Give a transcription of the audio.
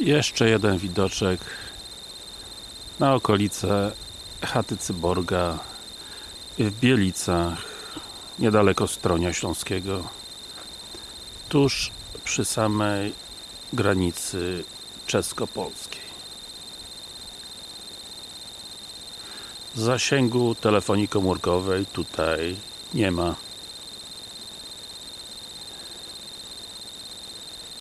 Jeszcze jeden widoczek na okolice chaty Cyborga w Bielicach niedaleko Stronia Śląskiego tuż przy samej granicy czesko-polskiej. Zasięgu telefonii komórkowej tutaj nie ma.